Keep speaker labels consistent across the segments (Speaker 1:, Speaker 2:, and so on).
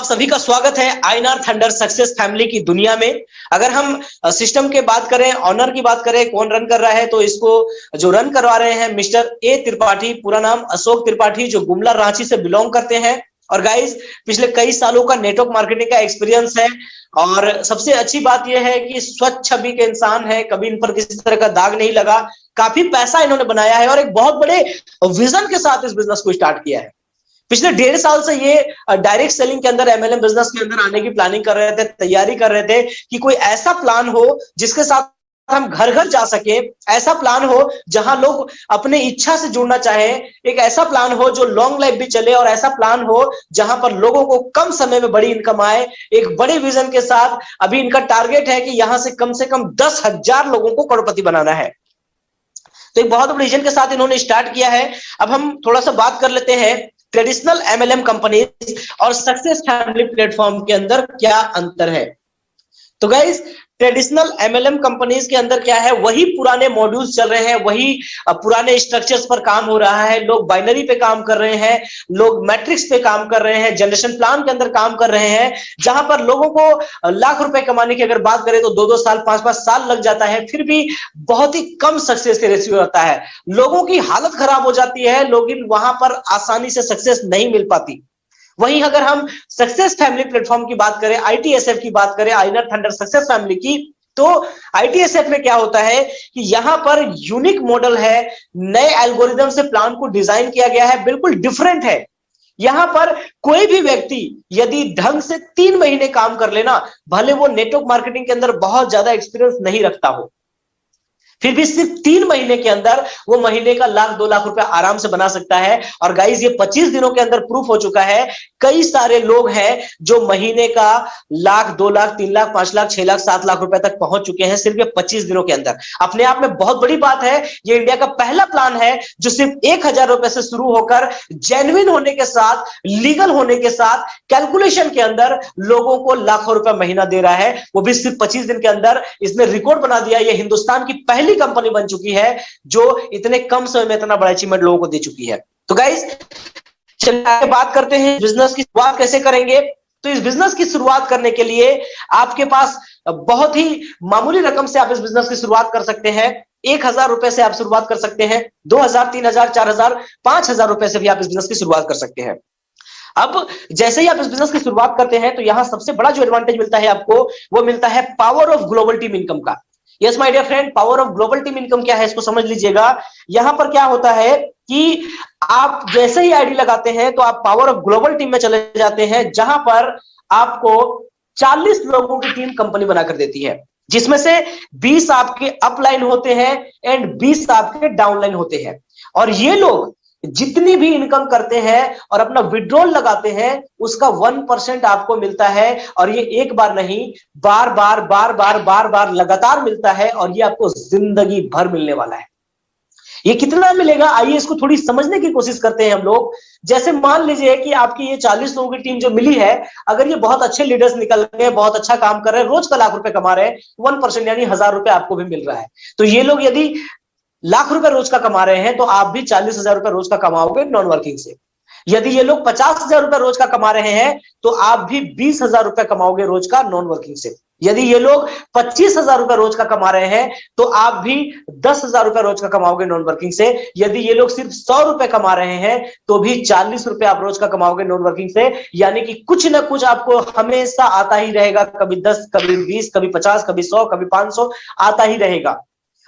Speaker 1: आप सभी का स्वागत है आईनार थंडर सक्सेस फैमिली की दुनिया में। अगर हम सिस्टम के बात करें, ऑनर की बात करें, कौन रन कर रहा है तो इसको जो रन करवा रहे हैं मिस्टर ए त्रिपाठी, पूरा नाम अशोक त्रिपाठी, जो गुमला रांची से बिलोंग करते हैं। और गाइज़ पिछले कई सालों का नेटवर्क मार्केटिंग का एक्सपीरियंस है। और सबसे अच्छी बात यह है कि स्वच्छ छवि के इंसान है, कभी इन पर किसी तरह का दाग नहीं लगा। काफ़ी पैसा इन्होंने बनाया है और एक बहुत बड़े विजन के साथ इस बिज़नेस को स्टार्ट किया है। पिछले डेढ़ साल से ये डायरेक्ट सेलिंग के अंदर एमएलएम बिज़नेस के अंदर आने की प्लानिंग कर रहे थे, तैयारी कर रहे थे कि कोई ऐसा प्लान हो जिसके साथ हम घर घर जा सके, ऐसा प्लान हो जहाँ लोग अपने इच्छा से जुड़ना चाहे, एक ऐसा प्लान हो जो लॉन्ग लाइफ भी चले और ऐसा प्लान हो जहाँ पर लोगों को कम समय में बड़ी इनकम आए, एक बड़े विजन के साथ अभी इनका टारगेट है कि यहाँ से कम से कम दस हज़ार लोगों को करोड़पति बनाना है। तो एक बहुत बड़े विजन के साथ इन्होंने स्टार्ट किया है। अब हम थोड़ा सा बात कर लेते हैं ट्रेडिशनल एमएलएम कंपनीज़ और सक्सेस फैमिली प्लेटफॉर्म के अंदर क्या अंतर है? तो गाइज़ ट्रेडिशनल एमएलएम कंपनीज़ के अंदर क्या है, वही पुराने मॉड्यूल्स चल रहे हैं, वही पुराने स्ट्रक्चर्स पर काम हो रहा है। लोग बाइनरी पे काम कर रहे हैं, लोग मैट्रिक्स पे काम कर रहे हैं जनरेशन प्लान के अंदर काम कर रहे हैं, जहाँ पर लोगों को लाख रुपए कमाने की अगर बात करें तो दो दो साल पाँच पाँच साल लग जाता है, फिर भी बहुत ही कम सक्सेस के रेशियो रहता है। लोगों की हालत खराब हो जाती है, लोग वहाँ पर आसानी से सक्सेस नहीं मिल पाती। वहीं अगर हम सक्सेस फैमिली प्लेटफॉर्म की बात करें आईटीएसएफ की बात करें आइनर थंडर सक्सेस फैमिली की तो आईटीएसएफ में क्या होता है कि यहाँ पर यूनिक मॉडल है, नए एल्गोरिदम से प्लान को डिज़ाइन किया गया है, बिल्कुल डिफरेंट है। यहाँ पर कोई भी व्यक्ति यदि ढंग से तीन महीने काम कर लेना, भले वो नेटवर्क मार्केटिंग के अंदर बहुत ज़्यादा एक्सपीरियंस नहीं रखता हो। फिर भी सिर्फ़ तीन महीने के अंदर वो महीने का लाख, दो लाख रुपए आराम से बना सकता है। और गाइज़ ये पच्चीस दिनों के अंदर प्रूफ हो चुका है। कई सारे लोग हैं जो महीने का लाख, दो लाख, तीन लाख, पाँच लाख, छह लाख, सात लाख रुपए तक पहुँच चुके हैं सिर्फ़ ये पच्चीस दिनों के अंदर। अपने आप में बहुत बड़ी बात है, ये इंडिया का पहला प्लान है जो सिर्फ़ एक हज़ार रुपए से शुरू होकर जेन्युन होने के साथ लीगल होने के साथ कैलकुलेशन के अंदर लोगों को लाखों रुपए महीना दे रहा है। वो भी सिर्फ़ पच्चीस दिन के अंदर इसने रिकॉर्ड बना दिया, ये हिंदुस्तान की पहली पहली कंपनी बन चुकी है, जो इतने कम समय में इतना बड़ा अचीवमेंट लोगों को दे चुकी है। तो गाइज़ चलिए बात करते हैं बिज़नेस की शुरुआत कैसे करेंगे? तो इस बिज़नेस की शुरुआत करने के लिए आपके पास बहुत ही मामूली रकम से आप इस बिज़नेस की शुरुआत कर सकते हैं। एक हज़ार रुपए से आप शुरुआत कर सकते हैं, दो हज़ार, तीन हज़ार, चार हज़ार, पाँच हज़ार रुपए से भी आप इस बिज़नेस की शुरुआत कर सकते हैं। अब जैसे ही आप इस बिज़नेस की शुरुआत करते हैं तो यहाँ सबसे बड़ा जो एडवांटेज मिलता है आपको, वो मिलता है power of global team income का। Yes my dear friend power of global team income क्या है? इसको समझ लीजिएगा। यहाँ पर क्या होता है कि आप जैसे ही आईडी लगाते हैं तो आप पावर ऑफ़ ग्लोबल टीम में चले जाते हैं, जहाँ पर आपको 40 लोगों की टीम कंपनी बनाकर देती है, जिसमें से 20 आपके अपलाइन होते हैं एंड 20 आपके डाउनलाइन होते हैं। और ये लोग जितनी भी इनकम करते हैं और अपना विड्रॉल लगाते हैं, उसका वन परसेंट आपको मिलता है। और ये एक बार नहीं, बार बार बार बार बार बार लगातार मिलता है और ये आपको ज़िंदगी भर मिलने वाला है। ये कितना मिलेगा? आइए इसको थोड़ी समझने की कोशिश करते हैं हम लोग। जैसे मान लीजिए कि आपकी ये 40 लोगों की टीम जो मिली है, अगर ये बहुत अच्छे लीडर्स निकल गए, बहुत अच्छा काम कर रहे हैं, रोज का लाख रुपए कमा रहे हैं वन परसेंट यानी हज़ार रुपए आपको भी मिल रहा है। तो ये लोग यदि लाख रुपए रोज का कमा रहे हैं तो आप भी चालीस हज़ार रुपए रोज का कमाओगे नॉन वर्किंग से। यदि ये लोग पचास हज़ार रुपए रोज का कमा रहे हैं तो आप भी बीस हज़ार रुपए कमाओगे रोज का नॉन वर्किंग से। यदि ये लोग पच्चीस हज़ार रुपए रोज का कमा रहे हैं तो आप भी दस हज़ार रुपए रोज का कमाओगे नॉन वर्किंग से। यदि ये लोग सिर्फ़ सौ रुपए कमा रहे हैं तो भी चालीस रुपए आप रोज का कमाओगे नॉन वर्किंग से। यानी कि कुछ ना कुछ आपको हमेशा आता ही रहेगा, कभी दस, कभी बीस, कभी पचास, कभी सौ, कभी पाँच सौ, आता ही रहेगा।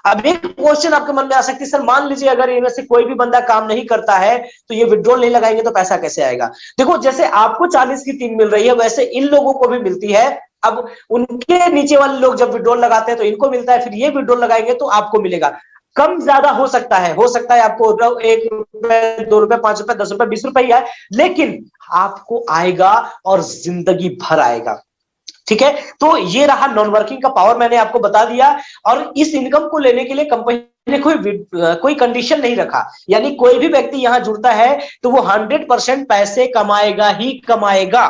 Speaker 1: अब एक क्वेश्चन आपके मन में आ सकती है, सर, मान लीजिए अगर इनमें से कोई भी बंदा काम नहीं करता है तो ये विड्रॉल नहीं लगाएँगे तो पैसा कैसे आएगा? देखो, जैसे आपको चालीस की टीम मिल रही है, वैसे इन लोगों को भी मिलती है। अब उनके नीचे वाले लोग जब विड्रॉल लगाते हैं तो इनको मिलता है, फिर ये विड्रॉल लगाएँगे तो आपको मिलेगा। कम ज़्यादा हो सकता है, हो सकता है आपको एक रुपए, दो रुपए, पाँच रुपए, दस रुपए, बीस रुपए ही आए, लेकिन आपको आएगा और ज़िंदगी भर आएगा। ठीक है? तो ये रहा नॉन वर्किंग का पावर मैंने आपको बता दिया। और इस इनकम को लेने के लिए कंपनी ने कोई कोई कंडीशन नहीं रखा। यानी कोई भी व्यक्ति यहाँ जुड़ता है तो वो हंड्रेड परसेंट पैसे कमाएगा ही कमाएगा।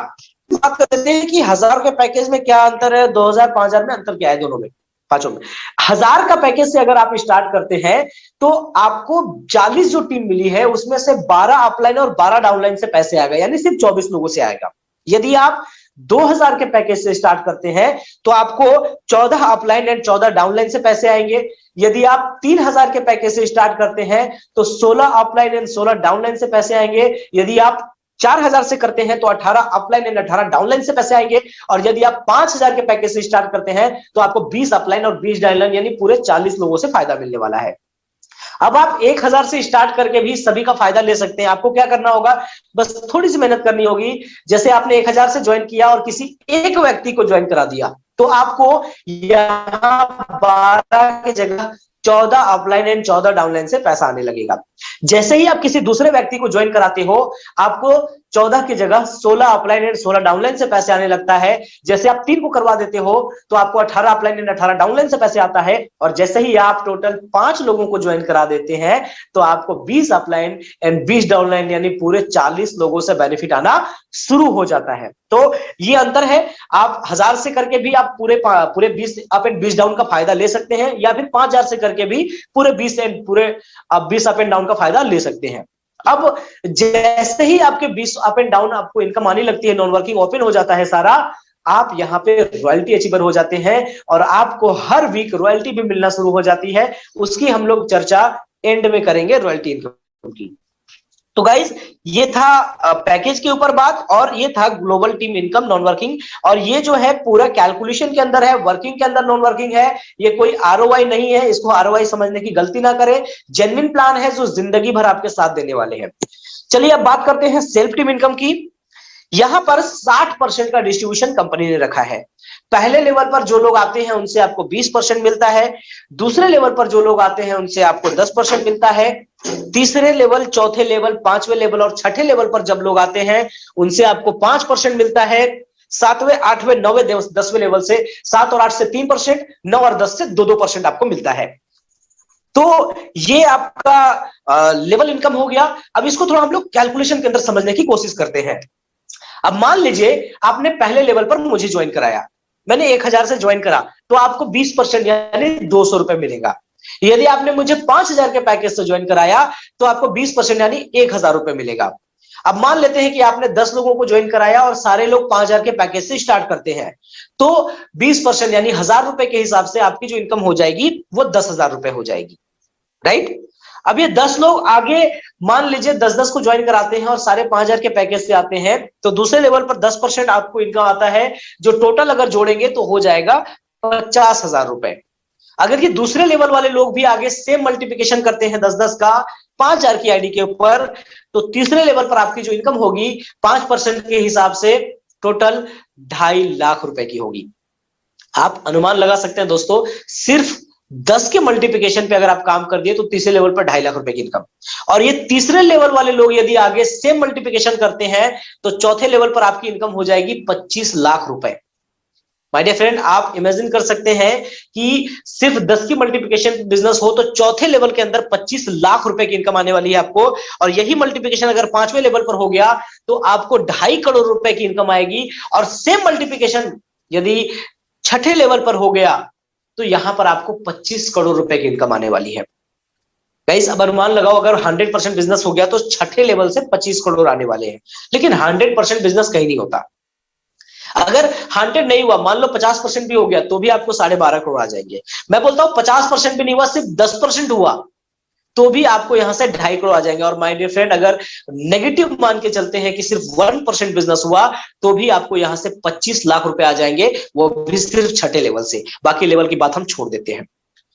Speaker 1: बात करते हैं कि हज़ार के पैकेज में क्या अंतर है? दो हज़ार, पाँच हज़ार में अंतर क्या है दोनों में? पाँचों में। हज़ार का पैकेज से अगर आप स्टार्ट करते हैं तो आपको 40 जो टीम मिली है, उसमें से 12 अपलाइन और 12 डाउनलाइन से पैसे आएगा यानी सिर्फ़ 24 लोगों से आएगा। यदि आप 2000 के पैकेज से स्टार्ट करते हैं तो आपको 14 अपलाइन एंड 14 डाउनलाइन से पैसे आएँगे। यदि आप 3000 के पैकेज से स्टार्ट करते हैं तो 16 अपलाइन एंड 16 डाउनलाइन से पैसे आएँगे। यदि आप चार हज़ार से करते हैं तो अठारह अपलाइन एंड अठारह डाउनलाइन से पैसे आएँगे। और यदि आप पाँच हज़ार के पैकेज से स्टार्ट करते हैं तो आपको बीस अपलाइन और बीस डाउनलाइन, यानी पूरे चालीस लोगों से फ़ायदा मिलने वाला है। अब आप एक हज़ार से स्टार्ट करके भी सभी का फ़ायदा ले सकते हैं। आपको क्या करना होगा? बस थोड़ी सी मेहनत करनी होगी। जैसे आपने एक हज़ार से ज्वाइन किया और किसी एक व्यक्ति को ज्वाइन करा दिया तो आपको यहाँ बारह की जगह चौदह अपलाइन एंड चौदह डाउनलाइन से पैसा आने लगेगा। जैसे ही आप किसी दूसरे व्यक्ति को ज्वाइन कराते हो, आपको चौदह की जगह सोलह अपलाइन एंड सोलह डाउनलाइन से पैसे आने लगता है। जैसे आप तीन को करवा देते हो तो आपको अठारह अपलाइन एंड अठारह डाउनलाइन से पैसे आता है। और जैसे ही आप टोटल पाँच लोगों को ज्वाइन करा देते हैं तो आपको बीस अपलाइन एंड बीस डाउनलाइन यानी पूरे चालीस लोगों से बेनिफिट आना शुरू हो जाता है। तो ये अंतर है। आप हज़ार से करके भी आप पूरे पूरे बीस अप एंड बीस डाउन का फ़ायदा ले सकते हैं, या फिर पाँच हज़ार से करके भी पूरे बीस एंड पूरे बीस अप एंड डाउन का फ़ायदा ले सकते हैं। अब जैसे ही आपके बीस अप एंड डाउन आपको इनकम आने लगती है नॉन वर्किंग ओपन हो जाता है सारा, आप यहाँ पे रॉयल्टी अचीवर हो जाते हैं और आपको हर वीक रॉयल्टी भी मिलना शुरू हो जाती है। उसकी हम लोग चर्चा एंड में करेंगे रॉयल्टी इनकम की। तो गाइज़ ये था पैकेज के ऊपर बात और ये था global team income non working और ये जो है पूरा कैलकुलेशन के अंदर है वर्किंग के अंदर नॉन वर्किंग है, ये कोई आर नहीं है, इसको आर समझने की गलती ना करें। जेनविन प्लान है जो ज़िंदगी भर आपके साथ देने वाले हैं। चलिए अब बात करते हैं सेल्फ टीम इनकम की। यहाँ पर 60 परसेंट का डिस्ट्रीब्यूशन कंपनी ने रखा है। पहले लेवल पर जो लोग आते हैं, उनसे आपको 20 परसेंट मिलता है। दूसरे लेवल पर जो लोग आते हैं, उनसे आपको 10 परसेंट मिलता है। तीसरे लेवल, चौथे लेवल, पाँचवें लेवल और छठे लेवल पर जब लोग आते हैं, उनसे आपको पाँच परसेंट मिलता है। सातवें, आठवें, नौवें दसवें लेवल से सात और आठ से तीन परसेंट, नौ और दस से दो दो परसेंट आपको मिलता है। तो ये आपका लेवल इनकम हो गया। अब इसको थोड़ा हम लोग कैलकुलेशन के अंदर समझने की कोशिश करते हैं। अब मान लीजिए, आपने पहले लेवल पर मुझे ज्वाइन कराया। मैंने एक हज़ार से ज्वाइन करा तो आपको बीस परसेंट यानी दो सौ रुपए मिलेगा। यदि आपने मुझे पाँच हज़ार के पैकेज से ज्वाइन कराया तो आपको बीस परसेंट यानी एक हज़ार रुपए मिलेगा। अब मान लेते हैं कि आपने दस लोगों को ज्वाइन कराया और सारे लोग पाँच हज़ार के पैकेज से स्टार्ट करते हैं तो बीस परसेंट यानी हज़ार रुपए के हिसाब से आपकी जो इनकम हो जाएगी, वो दस हज़ार रुपए हो जाएगी। राइट? अब ये दस लोग आगे मान लीजिए दस दस को ज्वाइन कराते हैं और सारे पाँच हज़ार के पैकेज से आते हैं तो दूसरे लेवल पर दस परसेंट आपको इनकम आता है, जो टोटल अगर जोड़ेंगे तो हो जाएगा पचास हज़ार रुपए। अगर ये दूसरे लेवल वाले लोग भी आगे सेम मल्टीप्लीकेशन करते हैं दस दस का, पाँच हज़ार की आईडी के ऊपर तो तीसरे लेवल पर आपकी जो इनकम होगी, पाँच परसेंट के हिसाब से टोटल ढाई लाख रुपए की होगी। आप अनुमान लगा सकते हैं दोस्तों, सिर्फ़ दस के मल्टीप्लीकेशन पे अगर आप काम कर दिए तो तीसरे लेवल पर ढाई लाख रुपए की इनकम और ये तीसरे लेवल वाले लोग यदि आगे सेम मल्टीप्लीकेशन करते हैं तो चौथे लेवल पर आपकी इनकम हो जाएगी पच्चीस लाख रुपए। माय डियर फ्रेंड आप इमेजिन कर सकते हैं कि सिर्फ़ दस की मल्टीप्लीकेशन बिज़नेस हो तो चौथे लेवल के अंदर पच्चीस लाख रुपए की इनकम आने वाली है आपको। और यही मल्टीप्लीकेशन अगर पाँचवें लेवल पर हो गया तो आपको ढाई करोड़ रुपए की इनकम आएगी। और सेम मल्टीप्लीकेशन यदि छठे लेवल पर हो गया तो यहाँ पर आपको 25 करोड़ रुपए की इनकम आने वाली है। गाइस अब अनुमान लगाओ, अगर 100 परसेंट बिज़नेस हो गया तो छठे लेवल से 25 करोड़ आने वाले हैं। लेकिन 100 परसेंट बिज़नेस कहीं नहीं होता। अगर 100 नहीं हुआ, मान लो 50 परसेंट भी हो गया तो भी आपको साढ़े बारह करोड़ आ जाएँगे। मैं बोलता हूँ 50 परसेंट भी नहीं हुआ, सिर्फ़ 10 परसेंट हुआ तो भी आपको यहाँ से ढाई करोड़ आ जाएँगे। और माय डियर फ्रेंड, अगर नेगेटिव मान के चलते हैं कि सिर्फ़ वन परसेंट बिज़नेस हुआ तो भी आपको यहाँ से पच्चीस लाख रुपए आ जाएँगे, वो भी सिर्फ़ छठे लेवल से। बाकी लेवल की बात हम छोड़ देते हैं।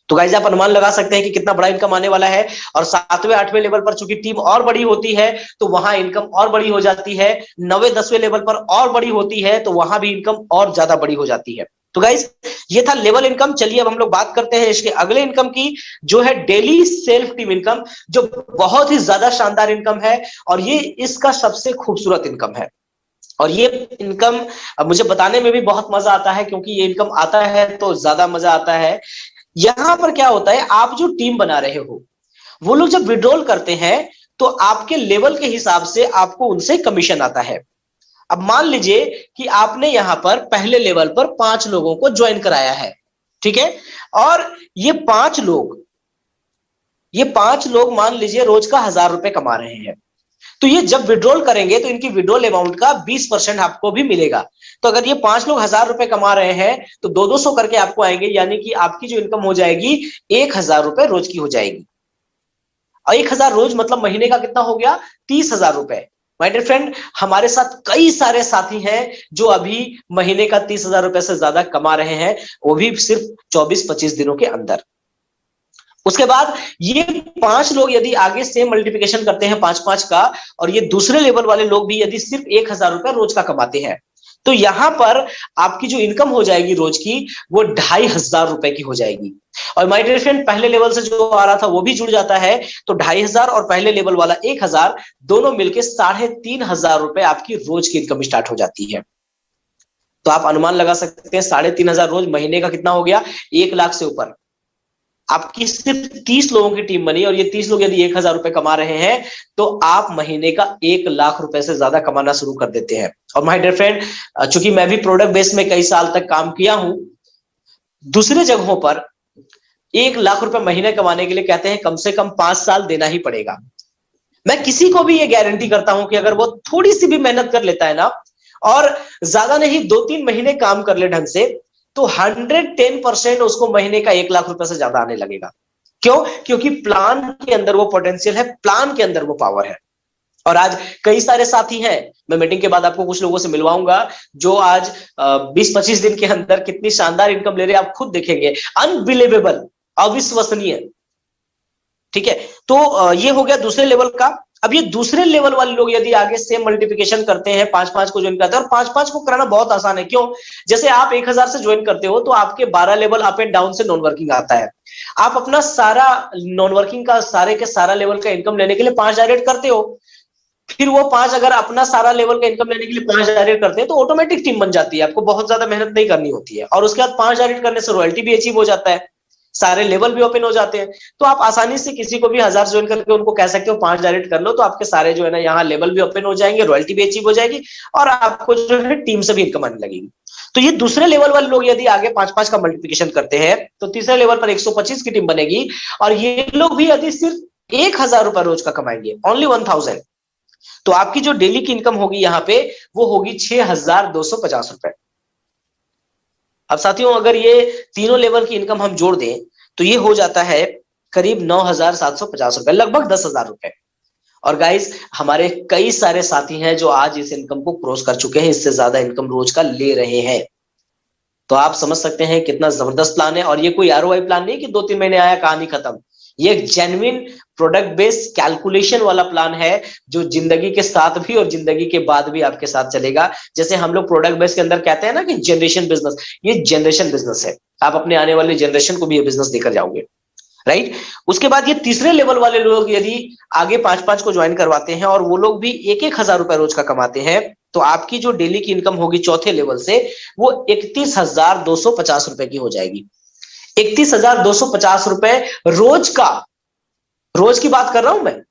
Speaker 1: तो गाइज़ आप अनुमान लगा सकते हैं कि कितना बड़ा इनकम आने वाला है और सातवें, आठवें लेवल पर चूँकि टीम और बड़ी होती है तो वहाँ इनकम और बड़ी हो जाती है। नवे, दसवें लेवल पर और बड़ी होती है तो वहाँ भी इनकम और ज़्यादा बड़ी हो जाती है। तो गाइज़ ये था लेवल इनकम चलिए अब हम लोग बात करते हैं इसके अगले इनकम की, जो है डेली सेल्फ टीम इनकम जो बहुत ही ज़्यादा शानदार इनकम है और ये इसका सबसे खूबसूरत इनकम है। और ये इनकम मुझे बताने में भी बहुत मज़ा आता है, क्योंकि ये इनकम आता है तो ज़्यादा मज़ा आता है। यहाँ पर क्या होता है, आप जो टीम बना रहे हो, वो लोग जब विड्रॉल करते हैं तो आपके लेवल के हिसाब से आपको उनसे कमीशन आता है। अब मान लीजिए कि आपने यहाँ पर पहले लेवल पर पाँच लोगों को ज्वाइन कराया है, ठीक है? और ये पाँच लोग, ये पाँच लोग मान लीजिए रोज का हज़ार रुपए कमा रहे हैं। तो ये जब विड्रॉल करेंगे तो इनकी विड्रॉल अमाउंट का 20 परसेंट आपको भी मिलेगा। तो अगर ये पाँच लोग हज़ार रुपए कमा रहे हैं तो दो दो सौ करके आपको आएँगे, यानी कि आपकी जो इनकम हो जाएगी, एक हज़ार रुपए रोज की हो जाएगी। और एक हज़ार रोज मतलब महीने का कितना हो गया? तीस हज़ार रुपए। माय डियर फ्रेंड हमारे साथ कई सारे साथी हैं जो अभी महीने का तीस हज़ार रुपए से ज़्यादा कमा रहे हैं, वो भी सिर्फ़ चौबीस पच्चीस दिनों के अंदर। उसके बाद ये पाँच लोग यदि आगे सेम मल्टीप्लिकेशन करते हैं पाँच पाँच का, और ये दूसरे लेवल वाले लोग भी यदि सिर्फ़ एक हज़ार रुपए रोज का कमाते हैं तो यहाँ पर आपकी जो इनकम हो जाएगी रोज की, वो ढाई हज़ार रुपए की हो जाएगी। और माय डियर फ्रेंड पहले लेवल से जो आ रहा था वो भी जुड़ जाता है तो ढाई हज़ार और पहले लेवल वाला एक हज़ार, दोनों मिलकर साढ़े तीन हज़ार रुपए आपकी रोज की इनकम स्टार्ट हो जाती है। तो आप अनुमान लगा सकते हैं, साढ़े तीन हज़ार रोज महीने का कितना हो गया? एक लाख से ऊपर। आपकी सिर्फ़ तीस लोगों की टीम बनी और ये तीस लोग यदि एक हज़ार रुपए कमा रहे हैं तो आप महीने का एक लाख रुपए से ज़्यादा कमाना शुरू कर देते हैं। और माय डियर फ्रेंड चूँकि मैं भी प्रोडक्ट बेस में कई साल तक काम किया हूँ, दूसरे जगहों पर एक लाख रुपए महीने कमाने के लिए कहते हैं, कम से कम पाँच साल देना ही पड़ेगा। मैं किसी को भी ये गारंटी करता हूँ कि अगर वो थोड़ी सी भी मेहनत कर लेता है ना, और ज़्यादा नहीं दो तीन महीने काम कर ले ढंग से तो हंड्रेड टेन परसेंट उसको महीने का एक लाख रुपए से ज़्यादा आने लगेगा। क्यों? क्योंकि प्लान के अंदर वो पोटेंशियल है प्लान के अंदर वो पावर है। और आज कई सारे साथी हैं, मैं मीटिंग के बाद आपको कुछ लोगों से मिलवाऊँगा, जो आज 20-25 दिन के अंदर कितनी शानदार इनकम ले रहे हैं, आप खुद देखेंगे। अनबिलीवेबल अविश्वसनीय। ठीक है? तो ये हो गया दूसरे लेवल का। अब ये दूसरे लेवल वाले लोग यदि आगे सेम मल्टीप्लिकेशन करते हैं पाँच पाँच को ज्वाइन करते हैं, और पाँच पाँच को कराना बहुत आसान है। क्यों? जैसे आप एक हज़ार से ज्वाइन करते हो तो आपके बारह लेवल अप एंड डाउन से नॉन वर्किंग आता है। आप अपना सारा नॉन वर्किंग का, सारे के सारा लेवल का इनकम लेने के लिए पाँच डायरेक्ट करते हो। फिर वो पाँच अगर अपना सारा लेवल का इनकम लेने के लिए पाँच डायरेक्ट करते हैं तो ऑटोमेटिक टीम बन जाती है। आपको बहुत ज़्यादा मेहनत नहीं करनी होती है। और उसके बाद पाँच डायरेक्ट करने से रॉयल्टी भी अचीव हो जाता है। सारे लेवल भी ओपन हो जाते हैं। तो आप आसानी से किसी को भी हज़ार ज्वाइन करके उनको कह सकते हो, पाँच डायरेक्ट कर लो तो आपके सारे जो है ना यहाँ लेवल भी ओपन हो जाएँगे रॉयल्टी भी अचीव हो जाएगी और आपको जो है टीम से भी इनकम आने लगेगी। तो ये दूसरे लेवल वाले लोग यदि आगे पाँच पाँच का मल्टीप्लिकेशन करते हैं तो तीसरे लेवल पर 125 की टीम बनेगी और ये लोग भी यदि सिर्फ़ एक हज़ार रुपए रोज का कमाएँगे ओनली वन थाउज़ेंड तो आपकी जो डेली की इनकम होगी यहाँ पे, वो होगी छह हज़ार दो सौ पचास रुपए। अब साथियों, अगर ये तीनों लेवल की इनकम हम जोड़ दें तो ये हो जाता है करीब नौ हज़ार सात सौ पचास रुपए, लगभग दस हज़ार रुपए। और गाइस हमारे कई सारे साथी हैं जो आज इस इनकम को क्रॉस कर चुके हैं, इससे ज़्यादा इनकम रोज का ले रहे हैं। तो आप समझ सकते हैं कितना ज़बरदस्त प्लान है। और ये कोई आर प्लान नहीं कि दो तीन महीने आया, कहानी खत्म। ये एक जेन्युइन प्रोडक्ट बेस्ड कैलकुलेशन वाला प्लान है, जो ज़िंदगी के साथ भी और ज़िंदगी के बाद भी आपके साथ चलेगा। जैसे हम लोग प्रोडक्ट बेस के अंदर कहते हैं ना कि जनरेशन बिज़नेस ये जनरेशन बिज़नेस है। आप अपने आने वाले जनरेशन को भी ये बिज़नेस देकर जाओगे। राइट उसके बाद ये तीसरे लेवल वाले लोग यदि आगे पाँच पाँच को ज्वाइन करवाते हैं और वो लोग भी एक एक हज़ार रुपए रोज का कमाते हैं तो आपकी जो डेली की इनकम होगी चौथे लेवल से, वो इकतीस हज़ार दो सौ पचास रुपए की हो जाएगी। इकतीस हज़ार दो सौ पचास रुपए रोज का रोज की बात कर रहा हूँ मैं।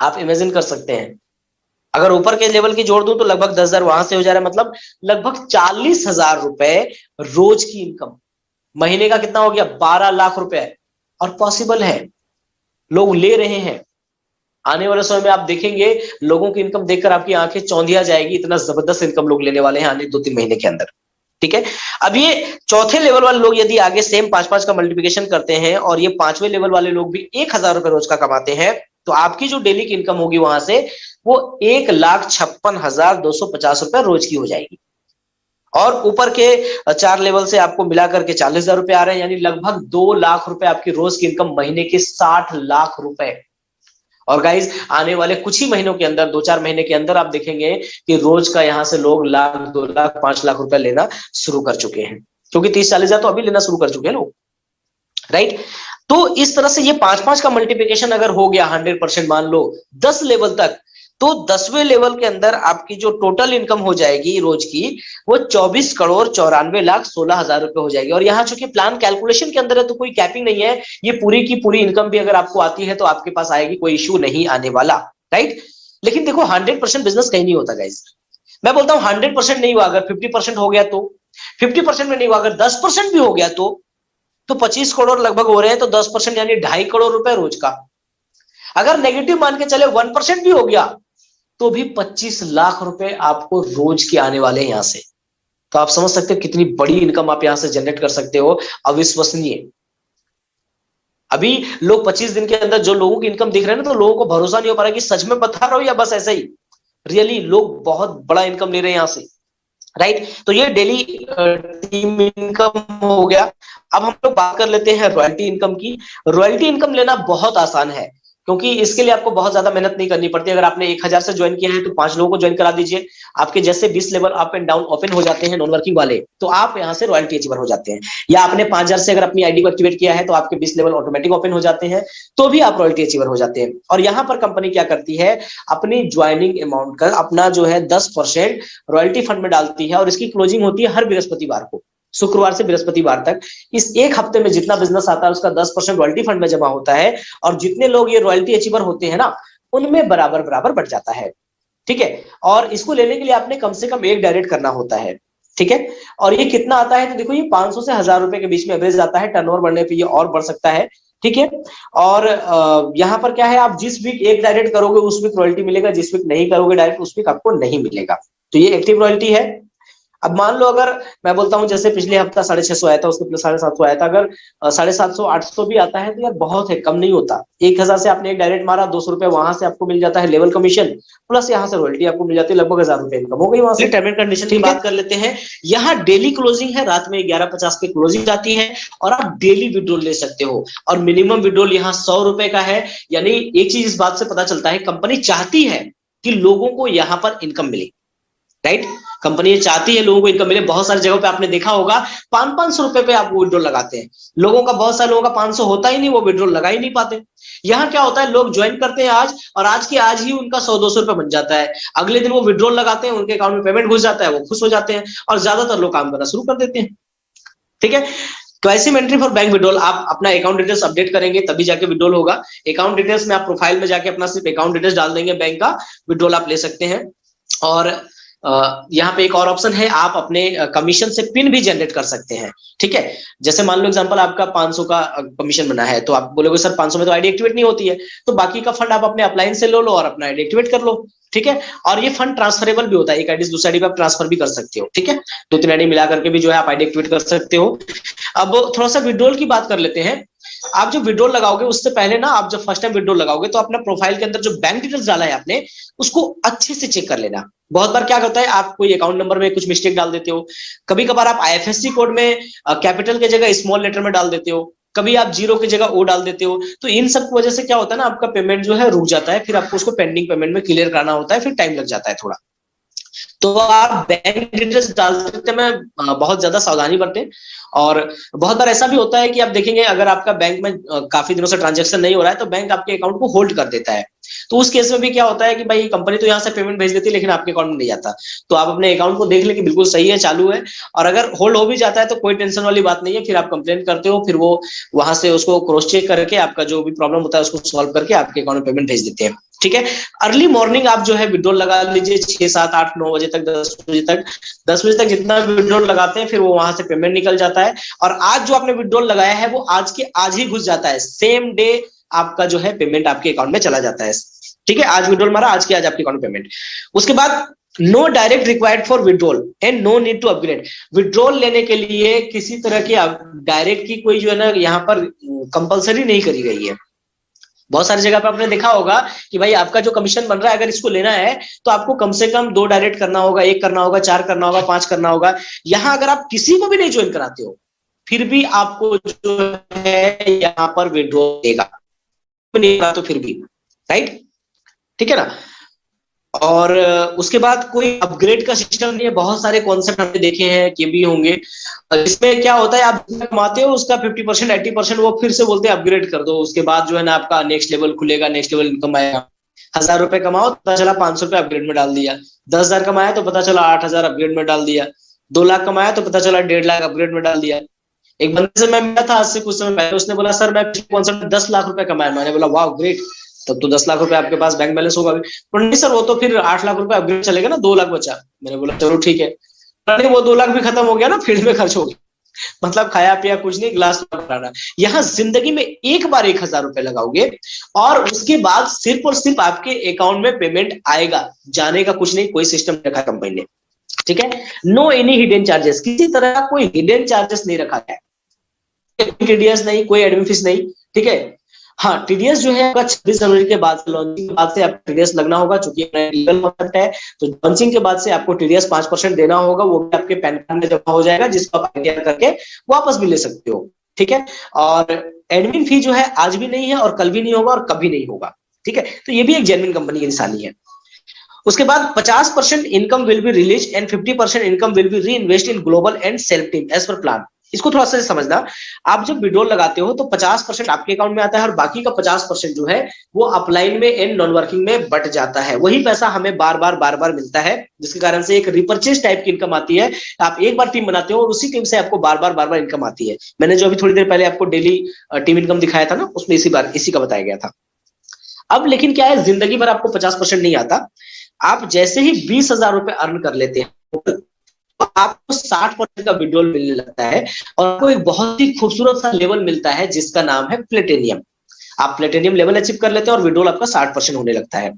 Speaker 1: आप इमेजिन कर सकते हैं। अगर ऊपर के लेवल की जोड़ दूँ तो लगभग दस हज़ार वहाँ से हो जा रहा है। मतलब लगभग चालीस हज़ार रुपए रोज की इनकम महीने का कितना हो गया? बारह लाख रुपए। और पॉसिबल है। लोग ले रहे हैं। आने वाले समय में आप देखेंगे, लोगों की इनकम देखकर आपकी आँखें चौंधिया जाएगी। इतना ज़बरदस्त इनकम लोग लेने वाले हैं आने दो तीन महीने के अंदर। ठीक है? अब ये चौथे लेवल वाले लोग यदि आगे सेम पाँच पाँच का मल्टीप्लिकेशन करते हैं और ये पाँचवें लेवल वाले लोग भी एक हज़ार रुपए रोज का कमाते हैं तो आपकी जो डेली की इनकम होगी वहाँ से वो एक लाख छप्पन हज़ार दो सौ पचास रुपए रोज की हो जाएगी। और ऊपर के चार लेवल से आपको मिलाकर के चालीस हज़ार रुपए आ रहे हैं, यानी लगभग दो लाख रुपए आपकी रोज की इनकम महीने के साठ लाख रुपए। और गाइज़ आने वाले कुछ ही महीनों के अंदर दो चार महीने के अंदर आप देखेंगे कि रोज का यहाँ से लोग लाख, दो लाख, पाँच लाख रुपया लेना शुरू कर चुके हैं। क्योंकि तीस चालीस हज़ार तो अभी लेना शुरू कर चुके हैं लोग। राइट तो इस तरह से ये पाँच पाँच का मल्टीप्लिकेशन अगर हो गया हंड्रेड परसेंट मान लो, दस लेवल तक तो दसवें लेवल के अंदर आपकी जो टोटल इनकम हो जाएगी रोज की, वो चौबीस करोड़ चौरानवे लाख सोलह हज़ार रुपए हो जाएगी। और यहाँ चूँकि प्लान कैलकुलेशन के अंदर है तो कोई कैपिंग नहीं है। ये पूरी की पूरी इनकम भी अगर आपको आती है तो आपके पास आएगी, कोई इश्यू नहीं आने वाला राइट लेकिन देखो हंड्रेड परसेंट बिज़नेस कहीं नहीं होता गाइज़ मैं बोलता हूँ हंड्रेड परसेंट नहीं हुआ, अगर फिफ्टी परसेंट हो गया तो। फिफ्टी परसेंट में नहीं हुआ, अगर दस परसेंट भी हो गया तो तो पच्चीस करोड़ लगभग हो रहे हैं तो दस परसेंट यानी ढाई करोड़ रुपए रोज का। अगर नेगेटिव मान के चले वन परसेंट भी हो गया तो भी पच्चीस लाख रुपए आपको रोज के आने वाले हैं यहाँ से। तो आप समझ सकते हो कितनी बड़ी इनकम आप यहाँ से जनरेट कर सकते हो। अविश्वसनीय। अभी लोग 25 दिन के अंदर जो लोगों की इनकम दिख रहे हैं ना तो लोगों को भरोसा नहीं हो पा रहा कि सच में बता रहा हो या बस ऐसा ही। रियली लोग बहुत बड़ा इनकम ले रहे हैं यहाँ से। राइट तो ये डेली टीम इनकम हो गया। अब हम लोग बात कर लेते हैं रॉयल्टी इनकम की। रॉयल्टी इनकम लेना बहुत आसान है। क्योंकि इसके लिए आपको बहुत ज़्यादा मेहनत नहीं करनी पड़ती। अगर आपने एक हज़ार से ज्वाइन किया है तो पाँच लोगों को ज्वाइन करा दीजिए। आपके जैसे बीस level up and down open हो जाते हैं नॉन वर्किंग वाले तो आप यहाँ से रॉयल्टी अचीवर हो जाते हैं। या आपने पाँच हज़ार से अगर अपनी आईडी को एक्टिवेट किया है तो आपके बीस लेवल ऑटोमेटिक ओपन हो जाते हैं तो भी आप रॉयल्टी अचीवर हो जाते हैं। और यहाँ पर कंपनी क्या करती है, अपनी ज्वाइनिंग अमाउंट का अपना जो है दस रॉयल्टी फंड में डालती है, और इसकी क्लोजिंग होती है हर बृहस्पतिवार को। शुक्रवार से बृहस्पतिवार तक। इस एक हफ़्ते में जितना बिज़नेस आता है, उसका दस परसेंट रॉयल्टी फंड में जमा होता है और जितने लोग ये रॉयल्टी अचीवर होते हैं ना, उनमें बराबर बराबर बढ़ जाता है। ठीक है? और इसको लेने के लिए आपने कम से कम एक डायरेक्ट करना होता है। ठीक है? और ये कितना आता है तो देखो ये 500 से हज़ार रुपए के बीच में एवरेज आता है टर्नओवर बढ़ने पे ये और बढ़ सकता है। ठीक है? और यहाँ पर क्या है, आप जिस वीक एक डायरेक्ट करोगे, उस वीक रॉयल्टी मिलेगा, जिस वीक नहीं करोगे डायरेक्ट उस वीक आपको नहीं मिलेगा। तो ये एक्टिव रॉयल्टी है। अब मान लो अगर मैं बोलता हूँ जैसे पिछले हफ़्ता साढ़े छह सौ आया था उसके प्लस साढ़े सात सौ आया था। अगर साढ़े सात सौ आठ सौ भी आता है तो यार बहुत है कम नहीं होता। एक हज़ार से आपने एक डायरेक्ट मारा दो सौ रुपए वहाँ से आपको मिल जाता है लेवल कमीशन प्लस यहाँ से रॉयल्टी आपको मिल जाती है लगभग हज़ार रुपए इनकम हो गई वहाँ से? टर्म एंड कंडीशन की बात कर लेते हैं। यहाँ डेली क्लोजिंग है रात में ग्यारह पचास पे क्लोजिंग जाती है और आप डेली विड्रोल ले सकते हो। और मिनिमम विड्रोल यहाँ सौ रुपए का है यानी एक चीज़ इस बात से पता चलता है कंपनी चाहती है कि लोगों को यहाँ पर इनकम मिले। राइट कंपनी चाहती है, लोगों को इनकम मिले। बहुत सारी जगह पे आपने देखा होगा पाँच पाँच सौ रुपए पे आप विड्रोल लगाते हैं। लोगों का, बहुत सारे लोगों का पाँच सौ होता ही नहीं, वो विड्रोल लगा ही नहीं पाते। यहाँ क्या होता है, लोग ज्वाइन करते हैं आज, और आज की आज ही उनका सौ, दो सौ रुपए बन जाता है। अगले दिन वो विड्रोल लगाते हैं, उनके अकाउंट में पेमेंट घुस जाता है, वो खुश हो जाते हैं, और ज़्यादातर लोग काम करना शुरू कर देते हैं। ठीक है? क्वाइसिम एंट्री फॉर बैंक विड्रोल आप अपना अकाउंट डिटेल्स अपडेट करेंगे, तभी जाके विड्रोल होगा। अकाउंट डिटेल्स में आप प्रोफ़ाइल में जाके अपना सिर्फ़ अकाउंट डिटेल्स डाल देंगे बैंक का विड्रोल आप ले सकते हैं। और यहाँ पे एक और ऑप्शन है, आप अपने कमीशन से पिन भी जनरेट कर सकते हैं, ठीक है? जैसे मान लो एग्जांपल आपका 500 का कमीशन बना है तो आप बोलोगे, सर 500 में तो आईडी एक्टिवेट नहीं होती है। तो बाकी का फंड आप अपने अप्लाइन से लो लो और अपना आईडी एक्टिवेट कर लो, ठीक है? और ये फंड ट्रांसफरेबल भी होता है, एक आईडी दूसरी आईडी पे आप ट्रांसफ़र भी कर सकते हो, ठीक है? दो तीन आईडी मिला करके भी जो है आप आईडी एक्टिवेट कर सकते हो। अब थोड़ा सा विड्रोल की बात कर लेते हैं। आप जो विड्रोल लगाओगे, उससे पहले ना आप जब फ़र्स्ट टाइम विड्रोल लगाओगे तो अपना प्रोफ़ाइल के अंदर जो बैंक डिटेल्स डाला है आपने, उसको अच्छे से चेक कर लेना। बहुत बार क्या करता है, आप कोई अकाउंट नंबर में कुछ मिस्टेक डाल देते हो। कभी कभार आप आईएफएससी कोड में कैपिटल के जगह स्मॉल लेटर में डाल देते हो। कभी आप ज़ीरो की जगह ओ डाल देते हो। तो इन सब की वजह से क्या होता है ना, आपका पेमेंट जो है रुक जाता है, फिर आपको उसको पेंडिंग पेमेंट में क्लियर करना होता है, फिर टाइम लग जाता है थोड़ा। तो आप बैंक डिटेल्स डालते में बहुत ज़्यादा सावधानी बरतें। और बहुत बार ऐसा भी होता है कि आप देखेंगे, अगर आपका बैंक में काफ़ी दिनों से ट्रांजेक्शन नहीं हो रहा है तो बैंक आपके अकाउंट को होल्ड कर देता है। तो उस केस में भी क्या होता है कि भाई कंपनी तो यहाँ से पेमेंट भेज देती है, लेकिन आपके अकाउंट में नहीं जाता तो आप अपने अकाउंट को देख ले कि बिल्कुल सही है, चालू है। और अगर होल्ड हो भी जाता है तो कोई टेंशन वाली बात नहीं है। फिर आप कंप्लेन करते हो, फिर वो वहाँ से उसको क्रॉस चेक करके आपका जो भी प्रॉब्लम होता है, उसको सॉल्व करके आपके अकाउंट में पेमेंट भेज देते हैं। ठीक है? अर्ली मॉर्निंग आप जो है विड्रोल लगा लीजिए, छह, सात, आठ, नौ बजे तक, दस बजे तक। दस बजे तक जितना विड्रोल लगाते हैं, फिर वो वहाँ से पेमेंट निकल जाता है। और आज जो आपने विड्रोल लगाया है, वो आज के आज ही घुस जाता है। सेम डे आपका जो है पेमेंट आपके अकाउंट में चला जाता है। ठीक है? आज विड्रोल मारा, आज की आज आपके अकाउंट पेमेंट उसके बाद no direct required for withdrawal and no need to upgrade withdrawal लेने के लिए किसी तरह की डायरेक्ट की कोई जो है ना, यहाँ पर कंपलसरी नहीं करी गई है। बहुत सारी जगह पर आपने देखा होगा कि भाई आपका जो कमीशन बन रहा है, अगर इसको लेना है तो आपको कम से कम दो डायरेक्ट करना होगा, एक करना होगा, चार करना होगा, पाँच करना होगा। यहाँ अगर आप किसी को भी नहीं ज्वाइन कराते हो, फिर भी आपको जो है यहाँ पर विड्रो देगा। तो फिर भी राइट ठीक है ना? और उसके बाद कोई अपग्रेड का सिस्टम नहीं है। बहुत सारे कॉन्सेप्ट हमने देखे हैं कि भी होंगे। इसमें क्या होता है, आप कमाते हो, उसका 50 परसेंट एट्टी परसेंट वो फिर से बोलते हैं अपग्रेड कर दो। उसके बाद जो है ना आपका नेक्स्ट लेवल खुलेगा नेक्स्ट लेवल इनकम आएगा। हज़ार रुपए कमाओ तो पता चला पाँच सौ रुपए अपग्रेड में डाल दिया। दस हज़ार कमाया तो पता चला आठ हज़ार अपग्रेड में डाल दिया। दो लाख कमाया तो पता चला डेढ़ लाख अपग्रेड में डाल दिया। एक बंदे से मैं मिला था आज से कुछ समय पहले, उसने बोला, सर, मैं कॉन्सेप्ट दस लाख रुपए कमाया मैंने बोला वाह ग्रेट तब तो दस लाख रुपए आपके पास बैंक बैलेंस होगा पर नहीं सर, वो तो फिर आठ लाख रुपए अपग्रेड चलेगा ना, दो लाख बचा। मैंने बोला, चलो ठीक है। वो दो लाख भी खत्म हो गया ना फ़ील्ड में खर्च हो गया। मतलब खाया पिया कुछ नहीं ग्लास बनाना यहाँ ज़िंदगी में एक बार एक हज़ार रुपए लगाओगे और उसके बाद सिर्फ़ और सिर्फ़ आपके अकाउंट में पेमेंट आएगा। जाने का कुछ नहीं, कोई सिस्टम रखा कंपनी ने। ठीक है? नो एनी हिडन चार्जेस किसी तरह का कोई हिडन चार्जेस नहीं रखा टीडीएस नहीं, कोई एडमिन फ़ीस नहीं। ठीक है? हाँ टीडीएस जो है, आपका छब्बीस जनवरी के बाद लॉन्चिंग के बाद से आपको टीडीएस लगना होगा, चूँकि लीगल कॉन्सेप्ट है तो लॉन्चिंग के बाद से आपको टीडीएस पाँच परसेंट देना होगा, वो भी आपके पैन कार्ड में जमा हो जाएगा, जिसको आप आइडिया करके वापस भी ले सकते हो, ठीक है? और एडमिन फ़ी जो है, आज भी नहीं है और कल भी नहीं होगा और कभी नहीं होगा, ठीक है? तो ये भी एक जेनविन कंपनी की निशानी है। उसके बाद 50 percent income will be release and 50 percent income will be reinvest in global and self team as per plan इसको थोड़ा सा समझना। आप जब विड्रोल लगाते हो तो 50 परसेंट आपके अकाउंट में आता है और बाकी का 50 परसेंट जो है, वो अपलाइन में एंड नॉन वर्किंग में बट जाता है। वही पैसा हमें बार बार बार बार मिलता है, जिसके कारण से एक रिपर्चेज टाइप की इनकम आती है। आप एक बार टीम बनाते हो और उसी टीम से आपको बार बार बार बार इनकम आती है। मैंने जो अभी थोड़ी देर पहले आपको डेली टीम इनकम दिखाया था ना, उसमें इसी बार, इसी का बताया गया था। अब लेकिन क्या है, ज़िंदगी भर आपको पचास नहीं आता। आप जैसे ही बीस रुपए अर्न कर लेते हैं तो आपको साठ परसेंट का विड्रोल मिलने लगता है और आपको एक बहुत ही खूबसूरत सा लेवल मिलता है जिसका नाम है प्लेटेनियम आप प्लेटेनियम लेवल अचीव कर लेते हैं और विड्रोल आपका साठ परसेंट होने लगता है।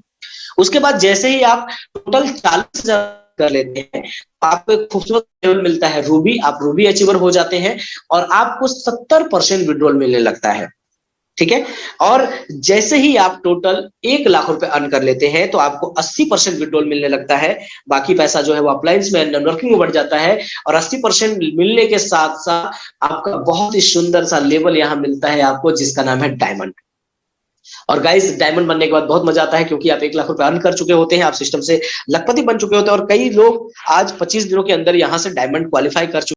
Speaker 1: उसके बाद जैसे ही आप टोटल चालीस कर लेते हैं, आपको एक खूबसूरत लेवल मिलता है रूबी आप रूबी अचीवर हो जाते हैं और आपको सत्तर परसेंट विड्रोल मिलने लगता है। ठीक है? और जैसे ही आप टोटल एक लाख रुपए अर्न कर लेते हैं तो आपको 80 परसेंट विड्रोल मिलने लगता है। बाकी पैसा जो है वो अप्लायंस में नेटवर्किंग में बढ़ जाता है। और 80 परसेंट मिलने के साथ साथ आपका बहुत ही सुंदर सा लेवल यहाँ मिलता है आपको, जिसका नाम है डायमंड और गाइस डायमंड बनने के बाद बहुत मज़ा आता है, क्योंकि आप एक लाख रुपए अर्न कर चुके होते हैं, आप सिस्टम से लखपति बन चुके होते हैं। और कई लोग आज 25 दिनों के अंदर यहाँ से डायमंड क्वालिफाई कर चुके